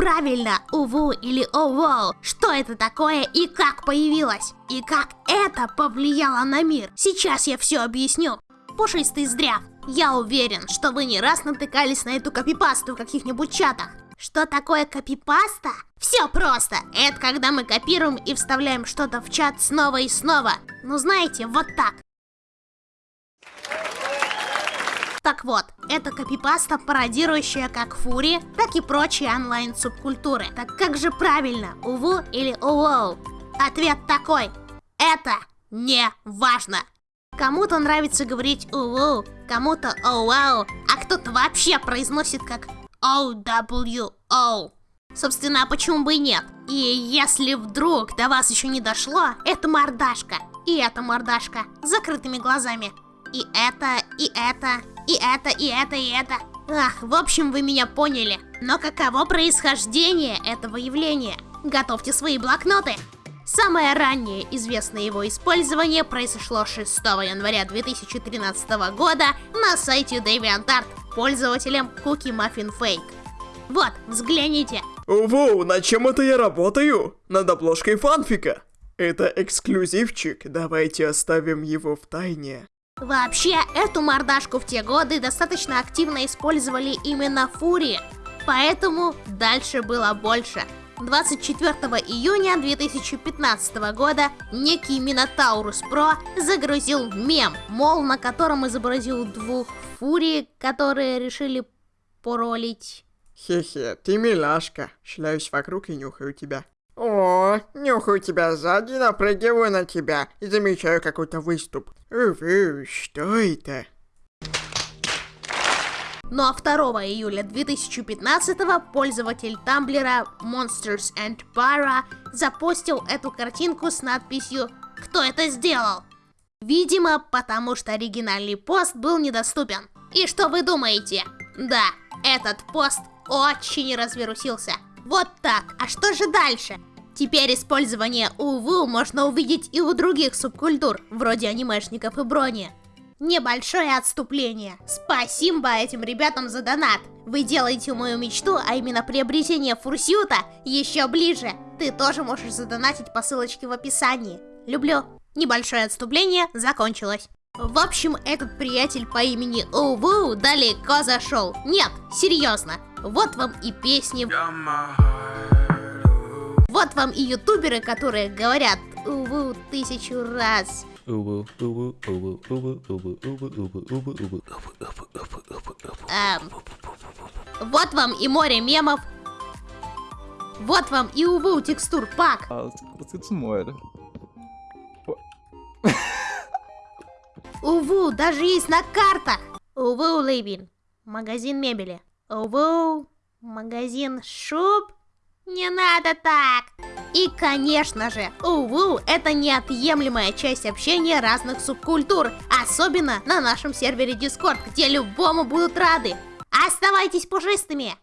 правильно, уву или оуоу. Что это такое и как появилось? И как это повлияло на мир? Сейчас я все объясню. Пушистый здряв, я уверен, что вы не раз натыкались на эту копипасту в каких-нибудь чатах. Что такое копипаста? Все просто. Это когда мы копируем и вставляем что-то в чат снова и снова. Ну знаете, вот так. Так вот, это копипаста, пародирующая как фури, так и прочие онлайн-субкультуры. Так как же правильно, уву или оуоу? Ответ такой. Это не важно. Кому-то нравится говорить уву, кому-то оуау, а кто-то вообще произносит как O-W-O. Собственно, почему бы и нет? И если вдруг до вас еще не дошло, это мордашка. И эта мордашка с закрытыми глазами. И это, и это, и это, и это, и это. Ах, в общем, вы меня поняли. Но каково происхождение этого явления? Готовьте свои блокноты. Самое раннее известное его использование произошло 6 января 2013 года на сайте DeviantArt пользователем Cookie Muffin Fake. Вот, взгляните. Воу, над чем это я работаю? Над обложкой фанфика. Это эксклюзивчик, давайте оставим его в тайне. Вообще, эту мордашку в те годы достаточно активно использовали именно фури, поэтому дальше было больше. 24 июня 2015 года некий Минотаурус Про загрузил мем, мол, на котором изобразил двух фури, которые решили поролить. Хе-хе, ты милашка. Шляюсь вокруг и нюхаю тебя. О, нюхаю тебя сзади, напрыгиваю на тебя и замечаю какой-то выступ. Увы, что это? Ну а 2 июля 2015 пользователь Тамблера Monsters and Para запостил эту картинку с надписью «Кто это сделал?». Видимо, потому что оригинальный пост был недоступен. И что вы думаете? Да, этот пост очень развирусился. Вот так. А что же дальше? Теперь использование УВУ можно увидеть и у других субкультур, вроде анимешников и брони. Небольшое отступление. Спасибо этим ребятам за донат. Вы делаете мою мечту, а именно приобретение фурсюта, еще ближе. Ты тоже можешь задонатить по ссылочке в описании. Люблю. Небольшое отступление закончилось. В общем, этот приятель по имени Уву далеко зашел. Нет, серьезно. Вот вам и песни. Вот вам и ютуберы, которые говорят Уву тысячу раз. Вот вам и море мемов. Вот вам и уву текстур пак. Уву, даже есть на картах. Уву, Лейбин. Магазин мебели. Уву, магазин шуб. Не надо так. И, конечно же, уву, это неотъемлемая часть общения разных субкультур, особенно на нашем сервере Discord, где любому будут рады. Оставайтесь пушистыми!